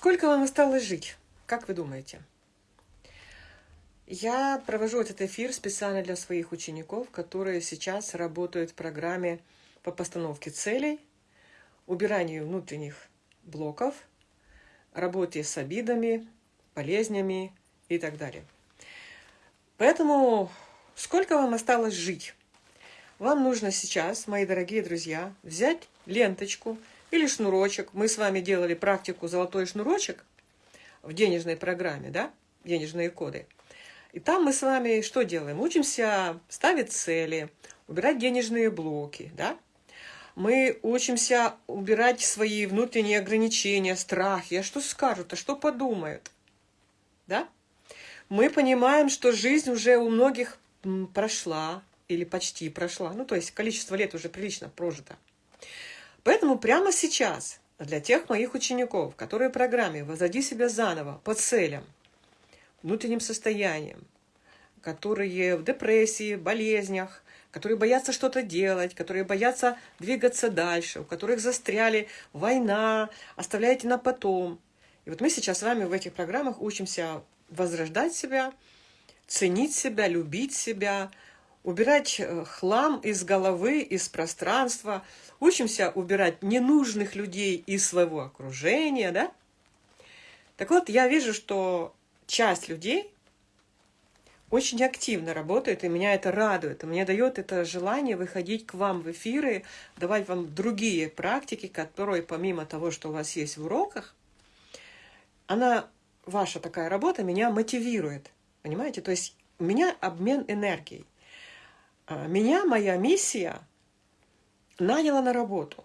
Сколько вам осталось жить? Как вы думаете? Я провожу этот эфир специально для своих учеников, которые сейчас работают в программе по постановке целей, убиранию внутренних блоков, работе с обидами, болезнями и так далее. Поэтому сколько вам осталось жить? Вам нужно сейчас, мои дорогие друзья, взять ленточку или шнурочек. Мы с вами делали практику «Золотой шнурочек» в денежной программе, да, денежные коды. И там мы с вами что делаем? Учимся ставить цели, убирать денежные блоки, да. Мы учимся убирать свои внутренние ограничения, страхи. А что скажут, а что подумают, да? Мы понимаем, что жизнь уже у многих прошла или почти прошла. Ну, то есть количество лет уже прилично прожито. Поэтому прямо сейчас для тех моих учеников, которые в программе «Возроди себя заново» по целям, внутренним состоянием, которые в депрессии, болезнях, которые боятся что-то делать, которые боятся двигаться дальше, у которых застряли война, оставляйте на потом. И вот мы сейчас с вами в этих программах учимся возрождать себя, ценить себя, любить себя, убирать э, хлам из головы, из пространства, учимся убирать ненужных людей из своего окружения, да? Так вот, я вижу, что часть людей очень активно работает, и меня это радует, и мне дает это желание выходить к вам в эфиры, давать вам другие практики, которые помимо того, что у вас есть в уроках, она, ваша такая работа меня мотивирует, понимаете? То есть у меня обмен энергией. А, меня моя миссия наняла на работу.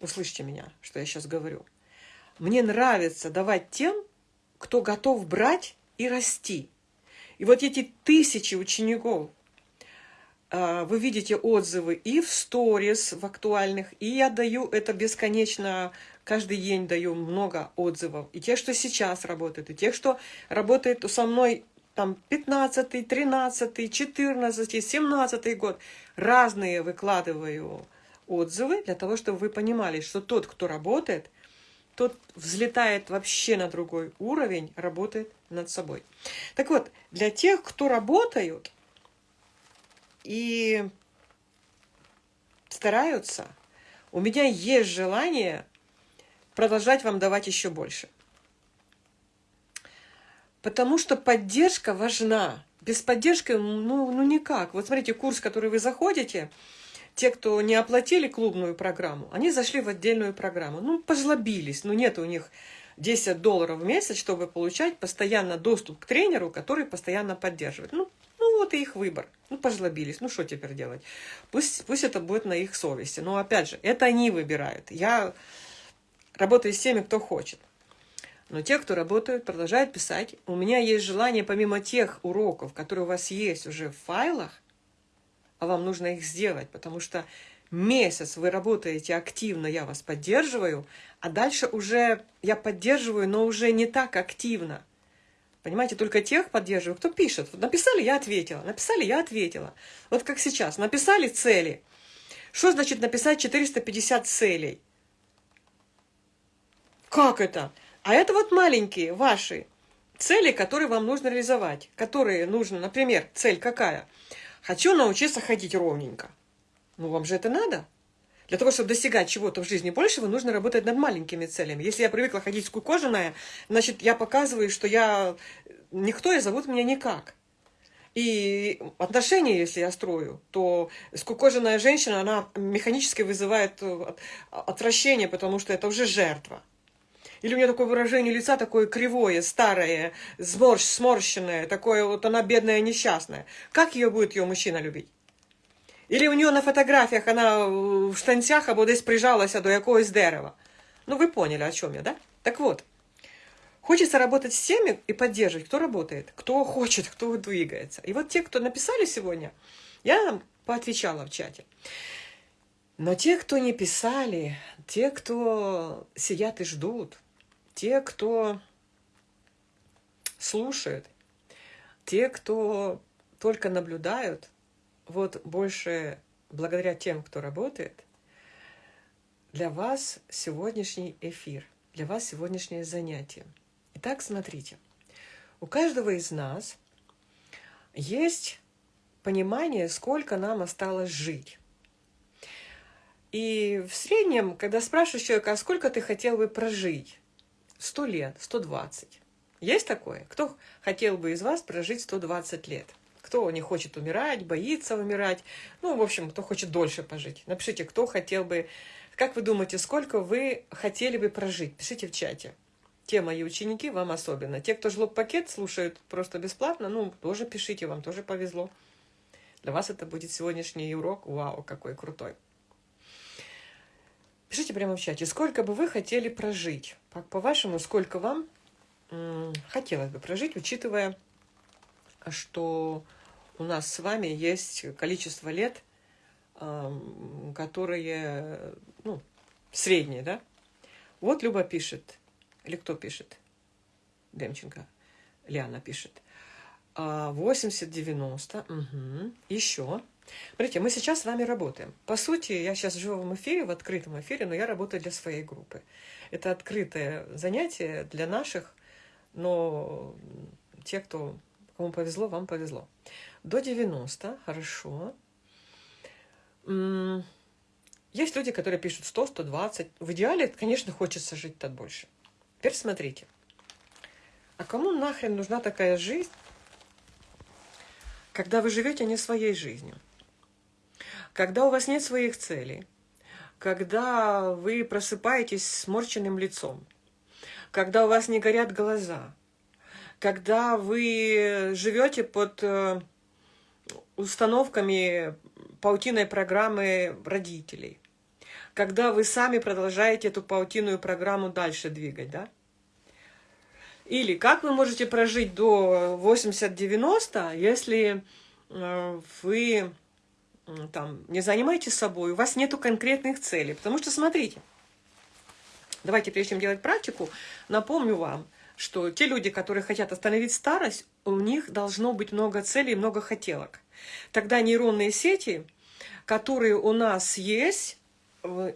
Услышьте меня, что я сейчас говорю. Мне нравится давать тем, кто готов брать и расти. И вот эти тысячи учеников, а, вы видите отзывы и в сторис, в актуальных, и я даю это бесконечно, каждый день даю много отзывов. И те, что сейчас работают, и те, что работают со мной там 15, 13, 14, 17 год. Разные выкладываю отзывы для того, чтобы вы понимали, что тот, кто работает, тот взлетает вообще на другой уровень, работает над собой. Так вот, для тех, кто работают и стараются, у меня есть желание продолжать вам давать еще больше. Потому что поддержка важна. Без поддержки, ну, ну никак. Вот смотрите, курс, который вы заходите, те, кто не оплатили клубную программу, они зашли в отдельную программу. Ну, пожлобились, ну нет у них 10 долларов в месяц, чтобы получать постоянно доступ к тренеру, который постоянно поддерживает. Ну, ну вот и их выбор. Ну, пожлобились. Ну, что теперь делать? Пусть, пусть это будет на их совести. Но, опять же, это они выбирают. Я работаю с теми, кто хочет. Но те, кто работают, продолжают писать. У меня есть желание, помимо тех уроков, которые у вас есть уже в файлах, а вам нужно их сделать, потому что месяц вы работаете активно, я вас поддерживаю, а дальше уже я поддерживаю, но уже не так активно. Понимаете, только тех поддерживаю, кто пишет. Вот написали, я ответила. Написали, я ответила. Вот как сейчас. Написали цели. Что значит написать 450 целей? Как это? А это вот маленькие ваши цели, которые вам нужно реализовать. Которые нужно, например, цель какая? Хочу научиться ходить ровненько. Ну, вам же это надо. Для того, чтобы достигать чего-то в жизни большего, нужно работать над маленькими целями. Если я привыкла ходить скукоженная, значит, я показываю, что я никто, и зовут меня никак. И отношения, если я строю, то скукоженная женщина, она механически вызывает отвращение, потому что это уже жертва. Или у нее такое выражение лица такое кривое, старое, сморщ, сморщенное, такое вот она бедная, несчастная. Как ее будет ее мужчина любить? Или у нее на фотографиях она в штанцях або десь прижалася до якогось дерева. Ну, вы поняли, о чем я, да? Так вот, хочется работать с теми и поддерживать, кто работает, кто хочет, кто двигается. И вот те, кто написали сегодня, я поотвечала в чате. Но те, кто не писали, те, кто сидят и ждут, те, кто слушает, те, кто только наблюдают, вот больше благодаря тем, кто работает, для вас сегодняшний эфир для вас сегодняшнее занятие. Итак, смотрите. У каждого из нас есть понимание, сколько нам осталось жить. И в среднем, когда спрашиваешь человека, а сколько ты хотел бы прожить? 100 лет, 120. Есть такое? Кто хотел бы из вас прожить 120 лет? Кто не хочет умирать, боится умирать? Ну, в общем, кто хочет дольше пожить. Напишите, кто хотел бы... Как вы думаете, сколько вы хотели бы прожить? Пишите в чате. Те мои ученики, вам особенно. Те, кто жлоб-пакет слушают просто бесплатно, ну, тоже пишите, вам тоже повезло. Для вас это будет сегодняшний урок. Вау, какой крутой. Пишите прямо в чате, сколько бы вы хотели прожить. По-вашему, сколько вам хотелось бы прожить, учитывая, что у нас с вами есть количество лет, которые, ну, средние, да? Вот Люба пишет, или кто пишет? Демченко. Лиана пишет. 80-90. Угу. Еще. Смотрите, мы сейчас с вами работаем. По сути, я сейчас в эфире, в открытом эфире, но я работаю для своей группы. Это открытое занятие для наших, но те, кто, кому повезло, вам повезло. До 90, хорошо. Есть люди, которые пишут 100, 120. В идеале, конечно, хочется жить-то больше. Теперь смотрите. А кому нахрен нужна такая жизнь, когда вы живете не своей жизнью? Когда у вас нет своих целей? Когда вы просыпаетесь с сморченным лицом? Когда у вас не горят глаза? Когда вы живете под э, установками паутиной программы родителей? когда вы сами продолжаете эту паутинную программу дальше двигать, да? Или как вы можете прожить до 80-90, если э, вы там не занимаетесь собой, у вас нету конкретных целей. Потому что, смотрите, давайте, прежде чем делать практику, напомню вам, что те люди, которые хотят остановить старость, у них должно быть много целей, много хотелок. Тогда нейронные сети, которые у нас есть,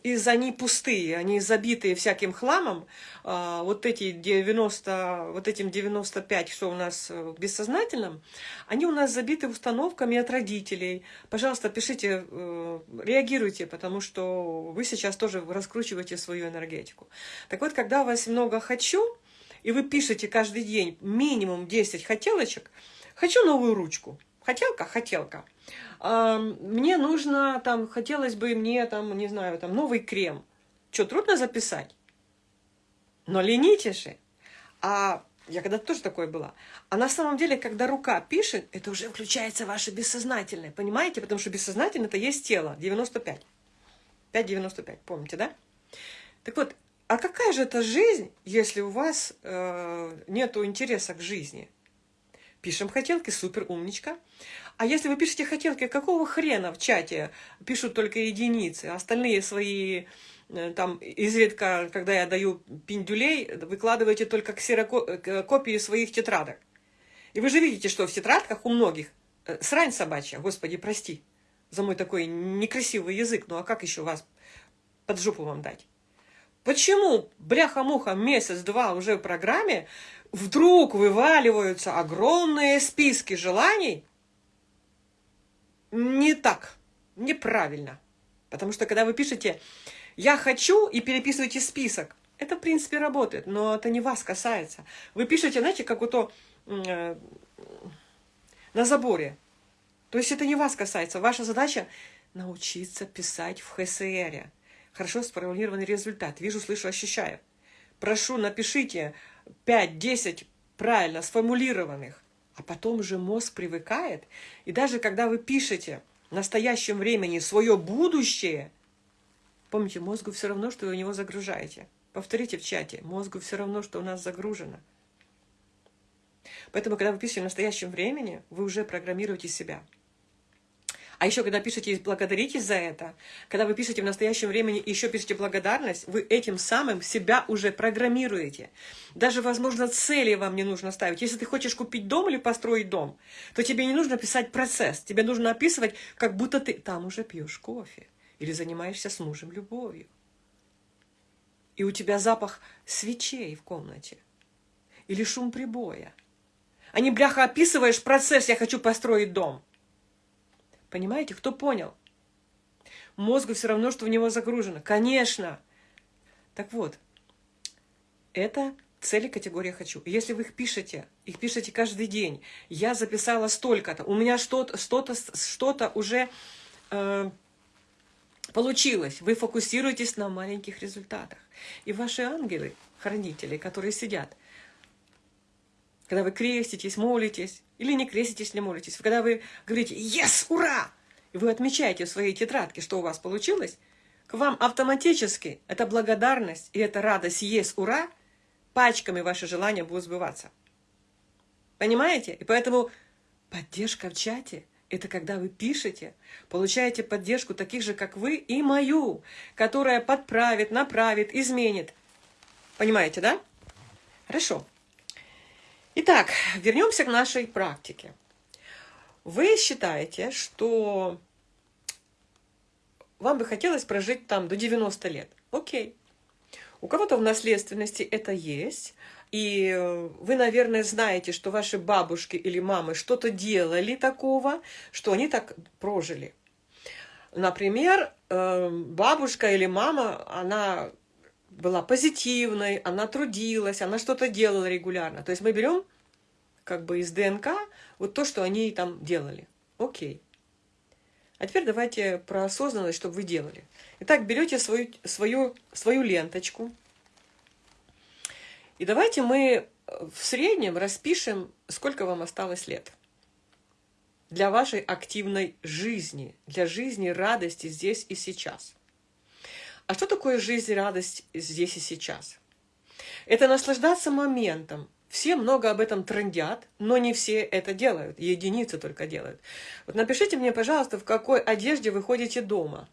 из они пустые, они забитые всяким хламом, а, вот эти 90, вот этим 95, что у нас в бессознательном, они у нас забиты установками от родителей. Пожалуйста, пишите, э, реагируйте, потому что вы сейчас тоже раскручиваете свою энергетику. Так вот, когда у вас много «хочу», и вы пишете каждый день минимум 10 хотелочек, «хочу новую ручку», хотелка, хотелка – мне нужно, там, хотелось бы мне, там, не знаю, там, новый крем. Что, трудно записать? Но ленитесь же. А я когда тоже такое была. А на самом деле, когда рука пишет, это уже включается ваше бессознательное. Понимаете? Потому что бессознательное это есть тело. 95. 5,95. Помните, да? Так вот, а какая же это жизнь, если у вас э, нету интереса к жизни? Пишем хотелки, супер, умничка. А если вы пишете хотелки, какого хрена в чате пишут только единицы, остальные свои э, там изредка, когда я даю пиндюлей, выкладываете только ксерокопии своих тетрадок. И вы же видите, что в тетрадках у многих э, срань собачья, господи, прости за мой такой некрасивый язык, ну а как еще вас под жопу вам дать? Почему, бляха-муха, месяц-два уже в программе вдруг вываливаются огромные списки желаний, не так, неправильно. Потому что когда вы пишете «я хочу» и переписываете список, это, в принципе, работает, но это не вас касается. Вы пишете, знаете, как вот э, на заборе. То есть это не вас касается. Ваша задача научиться писать в ХСР. Хорошо сформулированный результат. Вижу, слышу, ощущаю. Прошу, напишите 5-10 правильно сформулированных а потом же мозг привыкает. И даже когда вы пишете в настоящем времени свое будущее, помните, мозгу все равно, что вы у него загружаете. Повторите в чате, мозгу все равно, что у нас загружено. Поэтому, когда вы пишете в настоящем времени, вы уже программируете себя. А еще, когда пишете благодарите за это, когда вы пишете в настоящем времени и еще пишете благодарность, вы этим самым себя уже программируете. Даже, возможно, цели вам не нужно ставить. Если ты хочешь купить дом или построить дом, то тебе не нужно писать процесс. Тебе нужно описывать, как будто ты там уже пьешь кофе или занимаешься с мужем любовью. и у тебя запах свечей в комнате или шум прибоя. А не, бляха, описываешь процесс «я хочу построить дом». Понимаете, кто понял? Мозгу все равно, что в него загружено. Конечно. Так вот, это цели категории «хочу». Если вы их пишете, их пишете каждый день, я записала столько-то, у меня что-то что -то, что -то уже э, получилось, вы фокусируетесь на маленьких результатах. И ваши ангелы, хранители, которые сидят, когда вы креститесь, молитесь, или не креститесь, не молитесь, когда вы говорите «Yes! Ура!» и вы отмечаете в своей тетрадке, что у вас получилось, к вам автоматически эта благодарность и эта радость «Yes! Ура!» пачками ваши желания будут сбываться. Понимаете? И поэтому поддержка в чате – это когда вы пишете, получаете поддержку таких же, как вы, и мою, которая подправит, направит, изменит. Понимаете, да? Хорошо. Итак, вернемся к нашей практике. Вы считаете, что вам бы хотелось прожить там до 90 лет. Окей. У кого-то в наследственности это есть, и вы, наверное, знаете, что ваши бабушки или мамы что-то делали такого, что они так прожили. Например, э, бабушка или мама, она была позитивной, она трудилась, она что-то делала регулярно. То есть мы берем как бы из ДНК вот то, что они там делали. Окей. А теперь давайте про осознанность, чтобы вы делали. Итак, берете свою, свою, свою ленточку. И давайте мы в среднем распишем, сколько вам осталось лет. Для вашей активной жизни, для жизни радости здесь и сейчас. А что такое жизнь, радость здесь и сейчас? Это наслаждаться моментом, все много об этом трендят, но не все это делают, единицы только делают. Вот напишите мне, пожалуйста, в какой одежде вы ходите дома,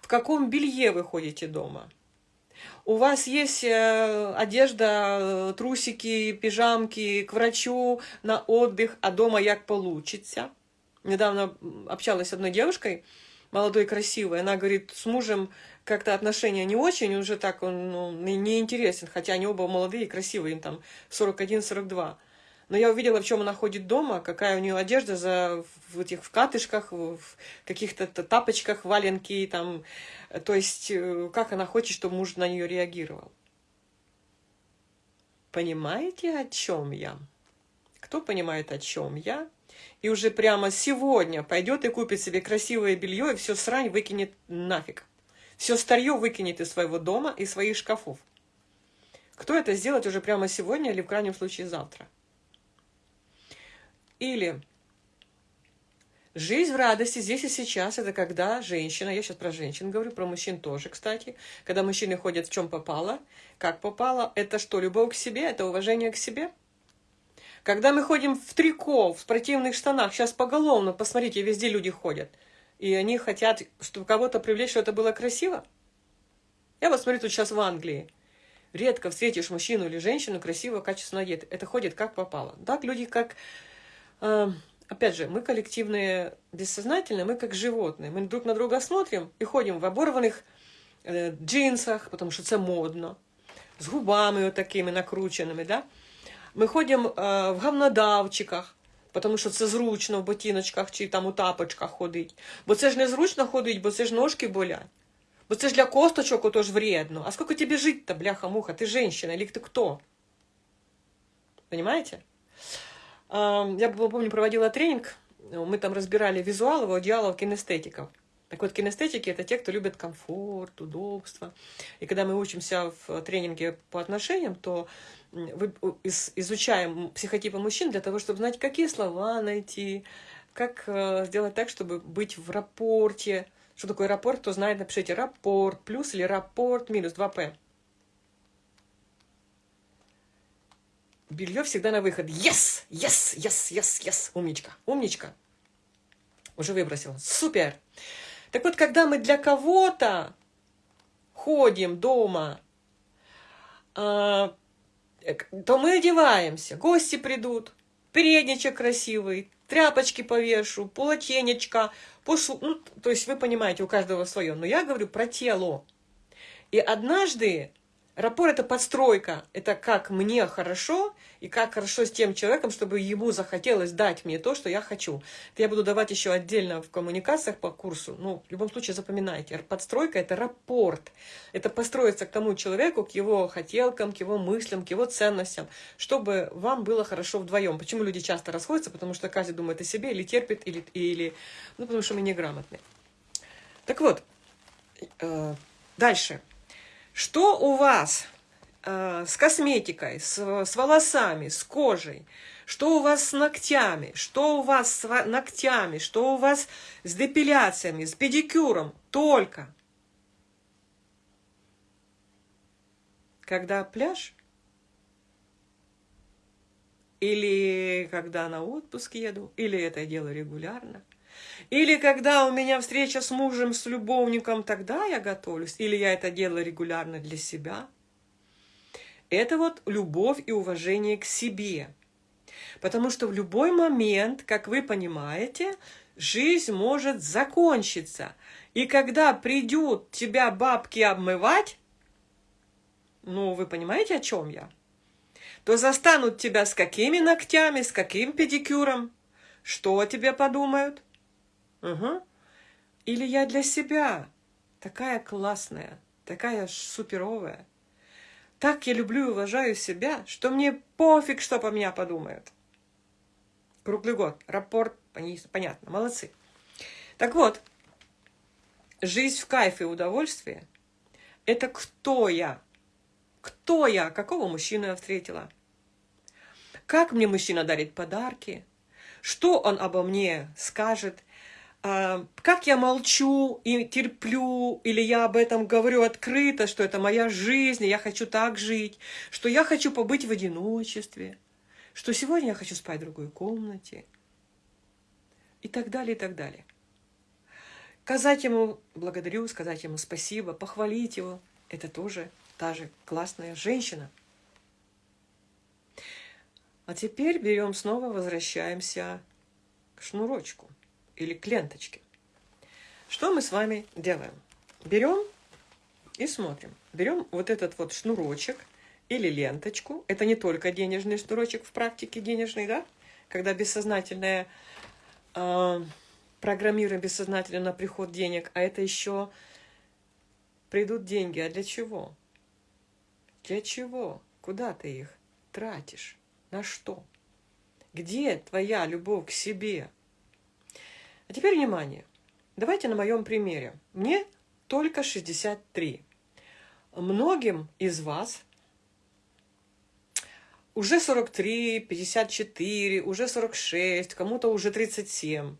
в каком белье вы ходите дома. У вас есть э, одежда, э, трусики, пижамки к врачу на отдых, а дома як получится. Недавно общалась с одной девушкой, молодой, красивой, она говорит, с мужем как-то отношения не очень, уже так он ну, интересен, хотя они оба молодые и красивые, им там 41-42. Но я увидела, в чем она ходит дома, какая у нее одежда за, в этих в катышках, в каких-то тапочках, валенки, там, то есть э, как она хочет, чтобы муж на нее реагировал. Понимаете, о чем я? Кто понимает, о чем я? И уже прямо сегодня пойдет и купит себе красивое белье и все срань выкинет нафиг. Все старье выкинет из своего дома и своих шкафов. Кто это сделает уже прямо сегодня или в крайнем случае завтра? Или жизнь в радости здесь и сейчас, это когда женщина, я сейчас про женщин говорю, про мужчин тоже, кстати, когда мужчины ходят в чем попало, как попало, это что, любовь к себе, это уважение к себе? Когда мы ходим в трико, в спортивных штанах, сейчас поголовно, посмотрите, везде люди ходят – и они хотят, чтобы кого-то привлечь, что это было красиво. Я вот смотрю тут сейчас в Англии. Редко встретишь мужчину или женщину красиво, качественно одет. Это ходит как попало. Так люди как... Э, опять же, мы коллективные, бессознательные, мы как животные. Мы друг на друга смотрим и ходим в оборванных э, джинсах, потому что это модно, с губами вот такими накрученными, да. Мы ходим э, в говнодавчиках, тому що це зручно в ботиночках чи там у тапочках ходить. Бо це ж не зручно ходить, бо це ж ножки болять. Бо це ж для косточок отож вредно. А сколько тебе жить-то, бляха-муха? Ты женщина или ты кто? Понимаете? Я помню, проводила тренинг, мы там разбирали визуалов, аудиалов, кинестетиков. Так вот, кинестетики – это те, кто любит комфорт, удобство. И когда мы учимся в тренинге по отношениям, то изучаем психотипы мужчин для того, чтобы знать, какие слова найти, как э, сделать так, чтобы быть в рапорте. Что такое рапорт, кто знает, напишите рапорт плюс или рапорт минус 2П. Белье всегда на выход. Yes! Yes! Yes! Yes! Yes! Умничка! Умничка! Уже выбросила. Супер! Так вот, когда мы для кого-то ходим дома, а, то мы одеваемся, гости придут, передничек красивый, тряпочки повешу, полотенечко, пошу, ну, то есть вы понимаете, у каждого свое. Но я говорю про тело. И однажды Рапор – это подстройка, это как мне хорошо и как хорошо с тем человеком, чтобы ему захотелось дать мне то, что я хочу. Это я буду давать еще отдельно в коммуникациях по курсу. Ну, в любом случае запоминайте. Подстройка – это рапорт. Это построиться к тому человеку, к его хотелкам, к его мыслям, к его ценностям, чтобы вам было хорошо вдвоем. Почему люди часто расходятся? Потому что каждый думает о себе или терпит, или, или ну, потому что мы неграмотны. Так вот, э, дальше. Что у вас э, с косметикой, с, с волосами, с кожей? Что у вас с ногтями? Что у вас с ногтями? Что у вас с депиляциями, с педикюром? Только. Когда пляж? Или когда на отпуск еду? Или это дело регулярно? Или когда у меня встреча с мужем, с любовником, тогда я готовлюсь. Или я это делаю регулярно для себя. Это вот любовь и уважение к себе. Потому что в любой момент, как вы понимаете, жизнь может закончиться. И когда придут тебя бабки обмывать, ну, вы понимаете, о чем я? То застанут тебя с какими ногтями, с каким педикюром. Что о тебе подумают? Угу. Или я для себя такая классная, такая суперовая. Так я люблю и уважаю себя, что мне пофиг, что по меня подумают. Круглый год. Рапорт, понятно, молодцы. Так вот, жизнь в кайфе и удовольствии – это кто я? Кто я? Какого мужчину я встретила? Как мне мужчина дарит подарки? Что он обо мне скажет? А, как я молчу и терплю, или я об этом говорю открыто, что это моя жизнь, и я хочу так жить, что я хочу побыть в одиночестве, что сегодня я хочу спать в другой комнате, и так далее, и так далее. Сказать ему благодарю, сказать ему спасибо, похвалить его, это тоже та же классная женщина. А теперь берем снова, возвращаемся к шнурочку или к ленточке. Что мы с вами делаем? Берем и смотрим. Берем вот этот вот шнурочек или ленточку. Это не только денежный шнурочек в практике денежный, да? Когда бессознательное э, программируем бессознательно на приход денег, а это еще придут деньги. А для чего? Для чего? Куда ты их тратишь? На что? Где твоя любовь к себе? А теперь внимание. Давайте на моем примере. Мне только 63. Многим из вас уже 43, 54, уже 46, кому-то уже 37.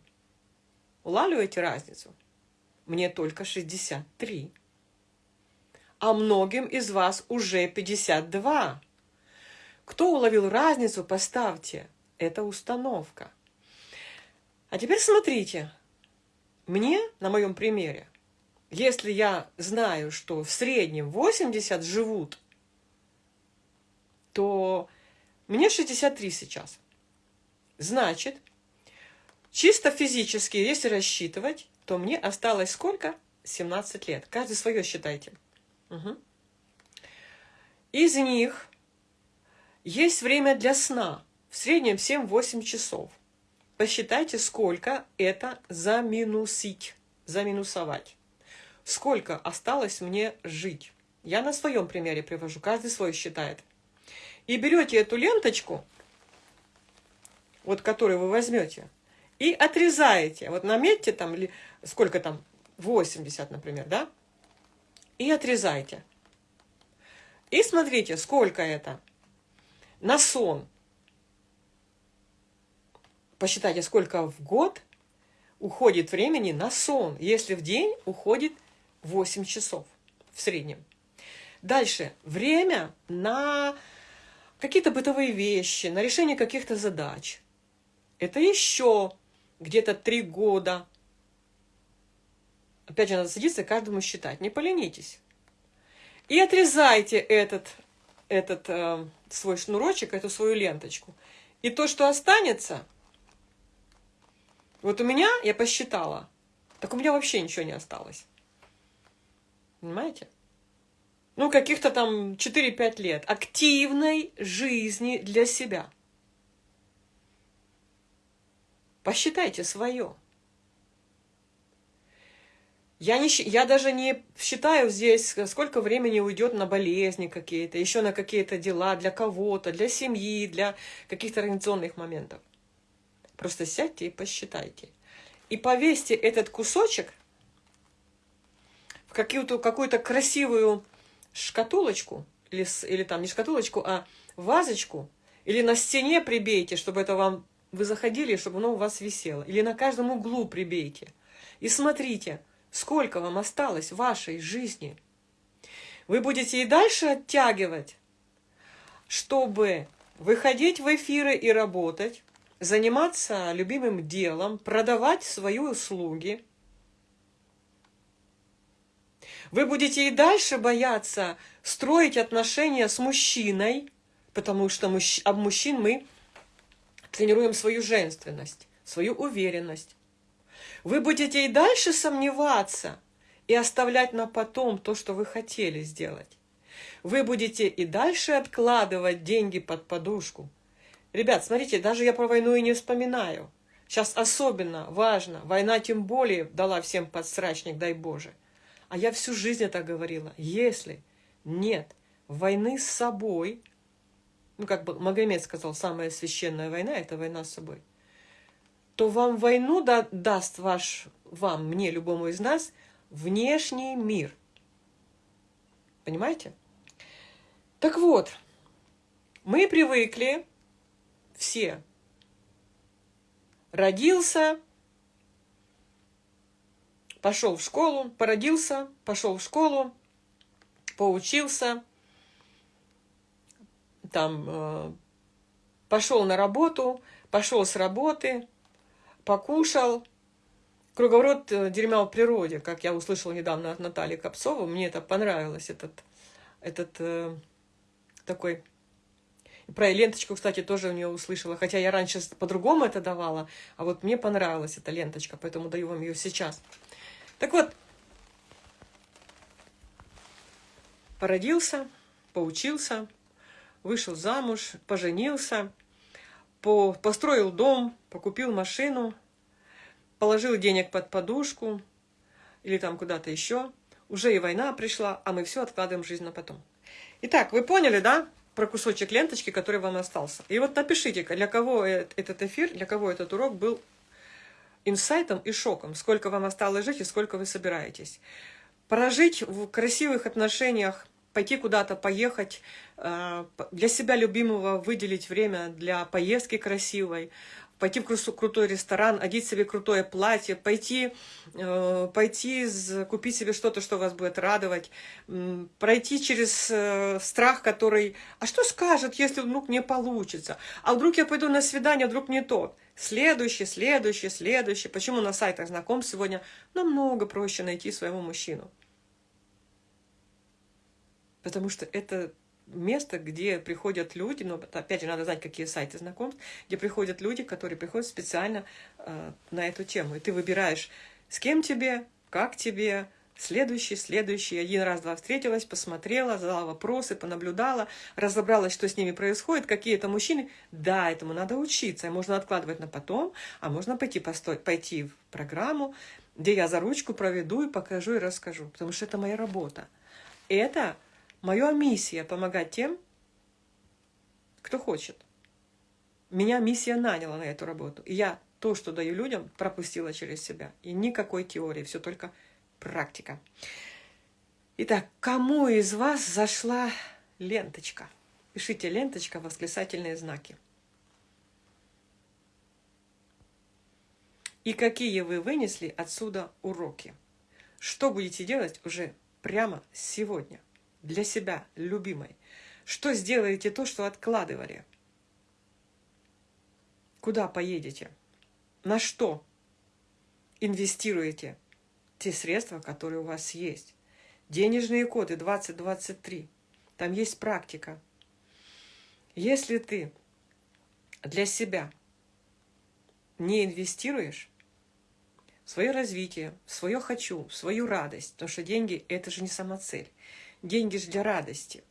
Улавливаете разницу? Мне только 63. А многим из вас уже 52. Кто уловил разницу, поставьте. Это установка. А теперь смотрите, мне, на моем примере, если я знаю, что в среднем 80 живут, то мне 63 сейчас. Значит, чисто физически, если рассчитывать, то мне осталось сколько? 17 лет. Каждый свое считайте. Угу. Из них есть время для сна. В среднем 7-8 часов посчитайте, сколько это заминусить, заминусовать. Сколько осталось мне жить. Я на своем примере привожу, каждый свой считает. И берете эту ленточку, вот которую вы возьмете, и отрезаете. Вот наметьте там, сколько там, 80, например, да? И отрезайте. И смотрите, сколько это на сон посчитайте, сколько в год уходит времени на сон, если в день уходит 8 часов в среднем. Дальше. Время на какие-то бытовые вещи, на решение каких-то задач. Это еще где-то 3 года. Опять же, надо садиться каждому считать. Не поленитесь. И отрезайте этот, этот э, свой шнурочек, эту свою ленточку. И то, что останется, вот у меня, я посчитала, так у меня вообще ничего не осталось. Понимаете? ну, каких-то там 4-5 лет активной жизни для себя. Посчитайте свое. Я, не, я даже не считаю здесь, сколько времени уйдет на болезни какие-то, еще на какие-то дела для кого-то, для семьи, для каких-то организационных моментов. Просто сядьте и посчитайте. И повесьте этот кусочек в какую-то какую красивую шкатулочку, или, или там не шкатулочку, а вазочку, или на стене прибейте, чтобы это вам вы заходили, чтобы оно у вас висело. Или на каждом углу прибейте. И смотрите, сколько вам осталось в вашей жизни. Вы будете и дальше оттягивать, чтобы выходить в эфиры и работать, заниматься любимым делом, продавать свои услуги. Вы будете и дальше бояться строить отношения с мужчиной, потому что мужч... об мужчин мы тренируем свою женственность, свою уверенность. Вы будете и дальше сомневаться и оставлять на потом то, что вы хотели сделать. Вы будете и дальше откладывать деньги под подушку, Ребят, смотрите, даже я про войну и не вспоминаю. Сейчас особенно важно. Война тем более дала всем подсрачник, дай Боже. А я всю жизнь это говорила. Если нет войны с собой, ну, как бы Магомед сказал, самая священная война – это война с собой, то вам войну да, даст ваш, вам, мне, любому из нас, внешний мир. Понимаете? Так вот, мы привыкли все. Родился, пошел в школу, породился, пошел в школу, поучился, там э, пошел на работу, пошел с работы, покушал. Круговорот э, дерьма в природе, как я услышала недавно от Натальи Копцова, мне это понравилось, этот, этот э, такой про ленточку, кстати, тоже у нее услышала, хотя я раньше по-другому это давала, а вот мне понравилась эта ленточка, поэтому даю вам ее сейчас. Так вот, породился, поучился, вышел замуж, поженился, по, построил дом, покупил машину, положил денег под подушку или там куда-то еще. Уже и война пришла, а мы все откладываем жизнь на потом. Итак, вы поняли, да? Про кусочек ленточки, который вам остался. И вот напишите, для кого этот эфир, для кого этот урок был инсайтом и шоком. Сколько вам осталось жить и сколько вы собираетесь. Прожить в красивых отношениях, пойти куда-то, поехать, э, для себя любимого выделить время для поездки красивой, пойти в крутой ресторан, одеть себе крутое платье, пойти, э, пойти купить себе что-то, что вас будет радовать, пройти через э, страх, который, а что скажет, если вдруг не получится, а вдруг я пойду на свидание, вдруг не тот. Следующий, следующий, следующий. Почему на сайтах знакомств сегодня намного проще найти своего мужчину? Потому что это место, где приходят люди, но опять же надо знать, какие сайты знакомств, где приходят люди, которые приходят специально э, на эту тему. И ты выбираешь, с кем тебе, как тебе, следующий, следующий. Один раз, два встретилась, посмотрела, задала вопросы, понаблюдала, разобралась, что с ними происходит, какие это мужчины. Да, этому надо учиться, можно откладывать на потом, а можно пойти, постой, пойти в программу, где я за ручку проведу и покажу и расскажу, потому что это моя работа. Это Моя миссия – помогать тем, кто хочет. Меня миссия наняла на эту работу. И я то, что даю людям, пропустила через себя. И никакой теории, все только практика. Итак, кому из вас зашла ленточка? Пишите ленточка, восклицательные знаки. И какие вы вынесли отсюда уроки? Что будете делать уже прямо сегодня? Для себя, любимой? Что сделаете то, что откладывали? Куда поедете? На что инвестируете те средства, которые у вас есть? Денежные коды 2023. Там есть практика. Если ты для себя не инвестируешь в свое развитие, в свое «хочу», в свою радость, потому что деньги – это же не самоцель. Деньги же для радости.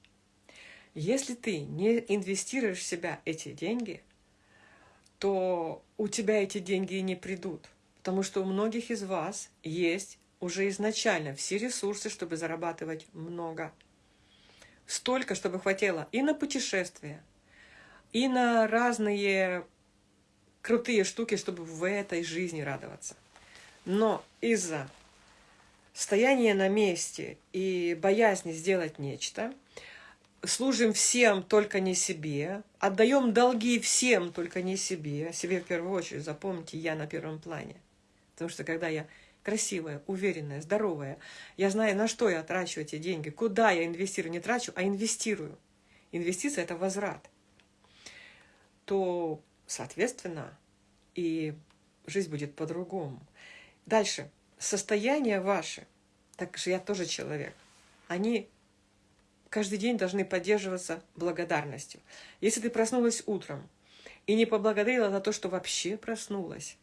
Если ты не инвестируешь в себя эти деньги, то у тебя эти деньги и не придут. Потому что у многих из вас есть уже изначально все ресурсы, чтобы зарабатывать много. Столько, чтобы хватило и на путешествия, и на разные крутые штуки, чтобы в этой жизни радоваться. Но из-за стояния на месте и боязни сделать нечто, служим всем, только не себе, отдаем долги всем, только не себе, себе в первую очередь, запомните, я на первом плане. Потому что когда я красивая, уверенная, здоровая, я знаю, на что я трачу эти деньги, куда я инвестирую, не трачу, а инвестирую. Инвестиция – это возврат. То, соответственно, и жизнь будет по-другому. Дальше. Состояние ваше, так же я тоже человек, они каждый день должны поддерживаться благодарностью. Если ты проснулась утром и не поблагодарила за то, что вообще проснулась,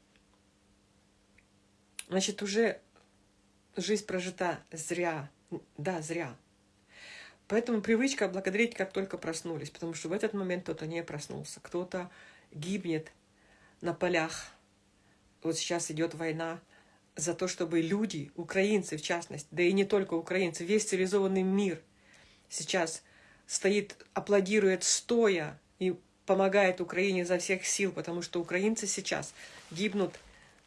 значит, уже жизнь прожита зря. Да, зря. Поэтому привычка благодарить, как только проснулись, потому что в этот момент кто-то не проснулся, кто-то гибнет на полях. Вот сейчас идет война за то, чтобы люди, украинцы в частности, да и не только украинцы, весь цивилизованный мир сейчас стоит, аплодирует стоя и помогает Украине за всех сил, потому что украинцы сейчас гибнут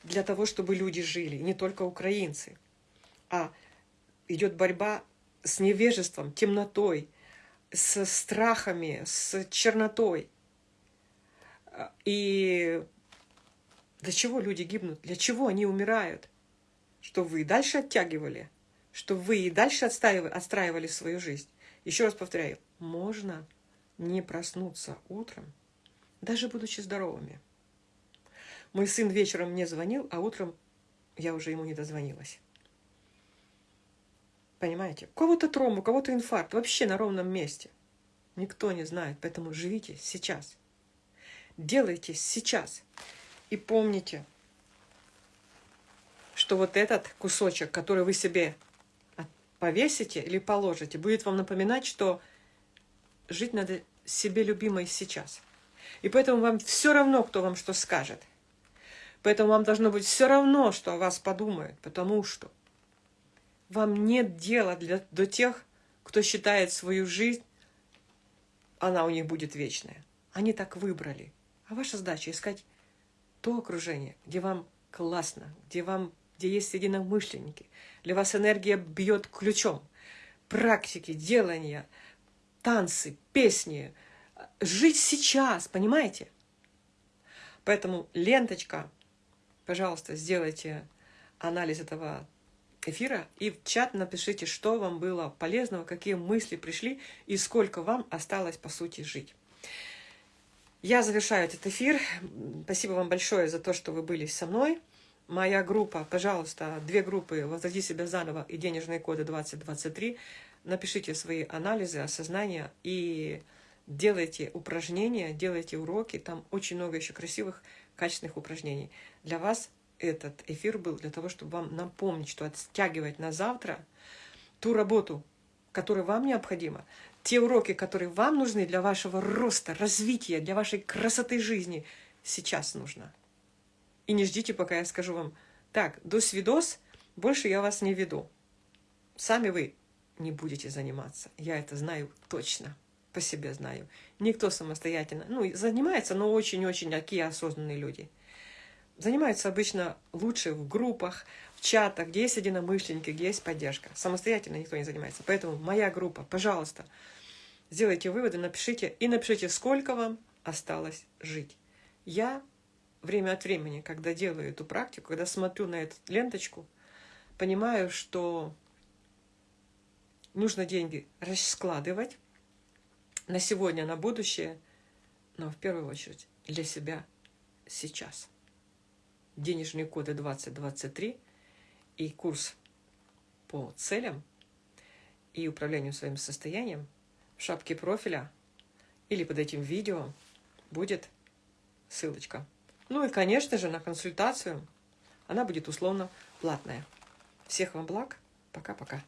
для того, чтобы люди жили, не только украинцы, а идет борьба с невежеством, темнотой, с страхами, с чернотой. И для чего люди гибнут? Для чего они умирают? Что вы и дальше оттягивали? Что вы и дальше отстаивали, отстраивали свою жизнь? Еще раз повторяю, можно не проснуться утром, даже будучи здоровыми. Мой сын вечером мне звонил, а утром я уже ему не дозвонилась. Понимаете? У кого-то тромб, у кого-то инфаркт, вообще на ровном месте. Никто не знает, поэтому живите сейчас. Делайте сейчас. И помните, что вот этот кусочек, который вы себе повесите или положите, будет вам напоминать, что жить надо себе любимой сейчас. И поэтому вам все равно, кто вам что скажет. Поэтому вам должно быть все равно, что о вас подумают, потому что вам нет дела для, до тех, кто считает свою жизнь, она у них будет вечная. Они так выбрали. А ваша задача искать то окружение, где вам классно, где, вам, где есть единомышленники. Для вас энергия бьет ключом. Практики, делания, танцы, песни. Жить сейчас, понимаете? Поэтому ленточка пожалуйста, сделайте анализ этого эфира и в чат напишите, что вам было полезного, какие мысли пришли и сколько вам осталось, по сути, жить. Я завершаю этот эфир. Спасибо вам большое за то, что вы были со мной. Моя группа, пожалуйста, две группы «Возроди себя заново» и «Денежные коды 2023». Напишите свои анализы, осознания и делайте упражнения, делайте уроки. Там очень много еще красивых качественных упражнений. Для вас этот эфир был для того, чтобы вам напомнить, что оттягивать на завтра ту работу, которая вам необходима, те уроки, которые вам нужны для вашего роста, развития, для вашей красоты жизни, сейчас нужно. И не ждите, пока я скажу вам, так, до свидос, больше я вас не веду. Сами вы не будете заниматься. Я это знаю точно по себе знаю. Никто самостоятельно, ну, занимается, но очень-очень такие осознанные люди. Занимаются обычно лучше в группах, в чатах, где есть единомышленники, где есть поддержка. Самостоятельно никто не занимается. Поэтому моя группа, пожалуйста, сделайте выводы, напишите и напишите, сколько вам осталось жить. Я время от времени, когда делаю эту практику, когда смотрю на эту ленточку, понимаю, что нужно деньги раскладывать, на сегодня, на будущее, но в первую очередь для себя сейчас. Денежные коды 2023 и курс по целям и управлению своим состоянием в шапке профиля или под этим видео будет ссылочка. Ну и, конечно же, на консультацию. Она будет условно платная. Всех вам благ. Пока-пока.